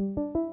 Música